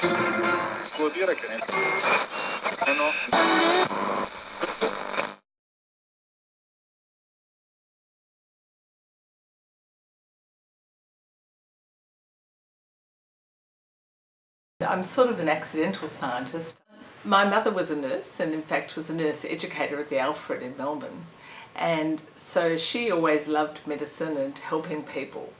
Dire che... Eh no. I'm sort of an accidental scientist. My mother was a nurse and in fact was a nurse educator at the Alfred in Melbourne and so she always loved medicine and helping people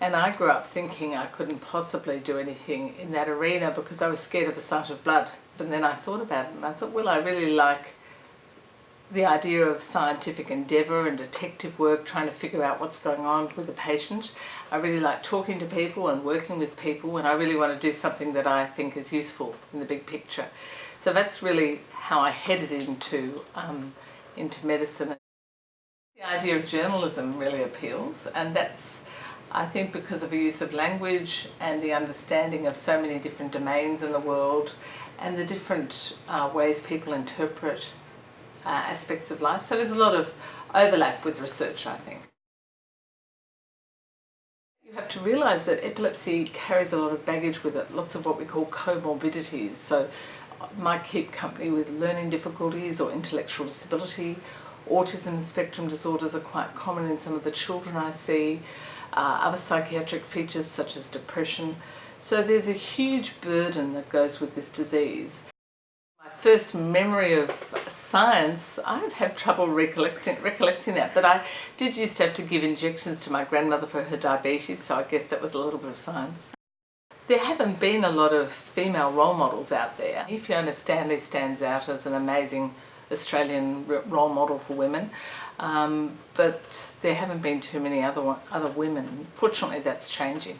and I grew up thinking I couldn't possibly do anything in that arena because I was scared of a sight of blood and then I thought about it and I thought well I really like the idea of scientific endeavour and detective work trying to figure out what's going on with a patient. I really like talking to people and working with people and I really want to do something that I think is useful in the big picture. So that's really how I headed into, um, into medicine. The idea of journalism really appeals and that's I think because of the use of language and the understanding of so many different domains in the world and the different uh, ways people interpret uh, aspects of life. So there's a lot of overlap with research, I think. You have to realise that epilepsy carries a lot of baggage with it, lots of what we call comorbidities. So might keep company with learning difficulties or intellectual disability. Autism spectrum disorders are quite common in some of the children I see. Uh, other psychiatric features such as depression. So there's a huge burden that goes with this disease My first memory of science, I've had trouble recollecting, recollecting that, but I did used to have to give injections to my grandmother for her diabetes, so I guess that was a little bit of science. There haven't been a lot of female role models out there. Fiona Stanley stands out as an amazing Australian role model for women, um, but there haven't been too many other, other women. Fortunately, that's changing.